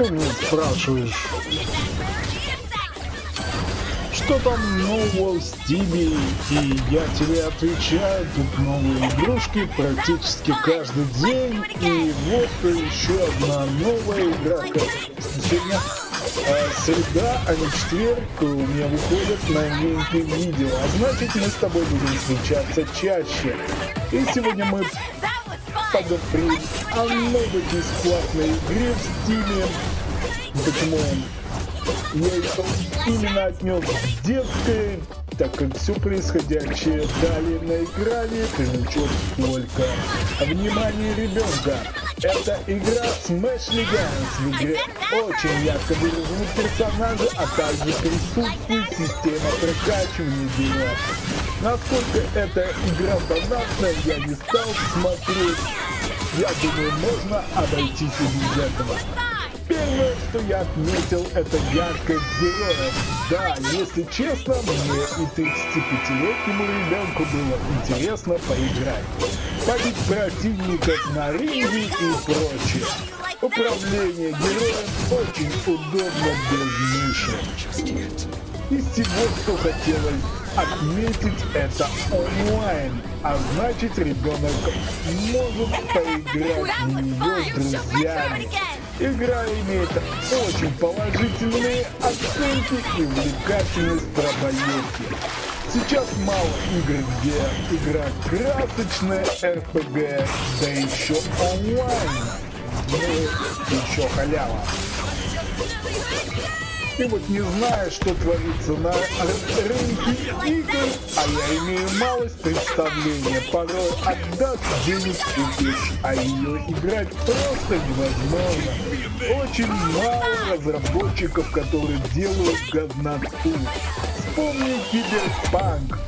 Ты меня спрашиваешь, что там нового в Стиме, и я тебе отвечаю, тут новые игрушки практически каждый день, и вот еще одна новая игра, сегодня а, среда, а не четверг. У меня выходят новинки видео, а значит мы с тобой будем встречаться чаще. И сегодня мы поговорим о новой бесплатной игре в Стиме. Почему я ее именно отнес детской, так как все происходящее далее на экране привлечет только внимание ребенка. Это игра Smash Legends. В игре очень ярко выражены персонажи, а также присутствует система прокачивания героев. Насколько эта игра донатная, я не стал смотреть. Я думаю, можно обойтись и без этого. Первое, что я отметил, это яркость героев. Да, если честно, мне и 35-летнему ребенку было интересно поиграть. Побить противников на ринге и прочее. Управление героем очень удобно без мыши. Из всего, что хотелось отметить, это онлайн, а значит ребенок может поиграть в нее с друзьями. Игра имеет очень положительные оценки и увлекательность пробоевки. Сейчас мало игр, где игра красочная РПГ, да еще онлайн. Ну, еще халява. Ты вот не знаешь, что творится на рынке игр, а я имею малость представления. Порой отдаст денег купишь, а ее играть просто невозможно. Очень мало разработчиков, которые делают годноту. Вспомни Киберпанк.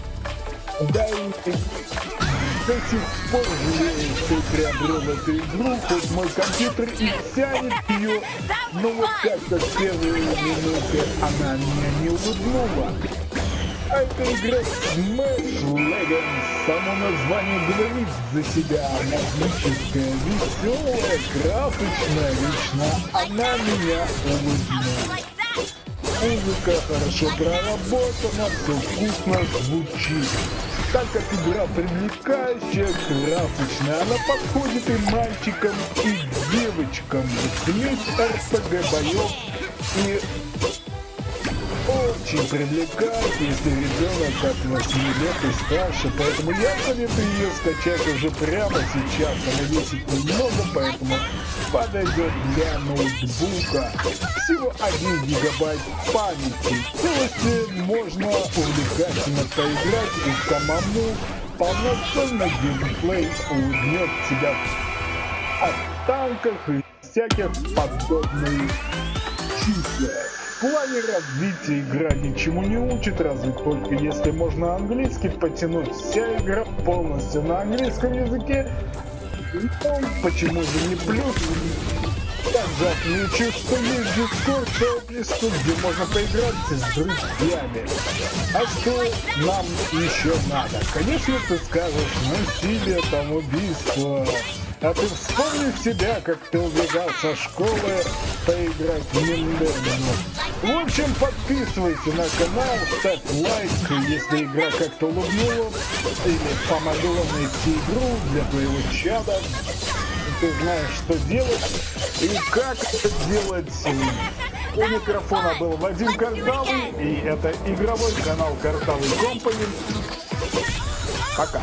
Да и пор жалею, что приобрел эту игру, хоть мой компьютер и тянет ее, но вот как-то с первые минуты она меня не улыбнула. Эта игра Smash Legends, само название говорит за себя, магическая, веселая, красочная, лично она меня улыбнула. Музыка хорошо проработана, все вкусно звучит. Так как игра привлекающая, красочная, она подходит и мальчикам, и девочкам. Смесь РПГ боев и очень привлекает, если ребенок от 8 лет и старше, поэтому я советую ее скачать уже прямо сейчас. Она весит немного, поэтому подойдет для ноутбука. Всего 1 гигабайт памяти. Целости можно увлекательно поиграть и самому полноценно геймплей улыбнет тебя от танках и всяких подобных числах. Плане развития игра ничему не учит, разве только если можно английский потянуть. Вся игра полностью на английском языке. Ну, почему же не плюс? Также отмечу, что есть Discord сообщество, где можно поиграть с друзьями. А что нам еще надо? Конечно, ты скажешь, насилие там убийство. А ты вспомни себя, как ты убегал со школы поиграть в Нинтендо. В общем, подписывайся на канал, ставь лайк, если игра как-то улыбнула или помогла найти игру для твоего чада. Ты знаешь, что делать и как это делать. У микрофона был Вадим Картавый, и это игровой канал Картавый Компани. Пока.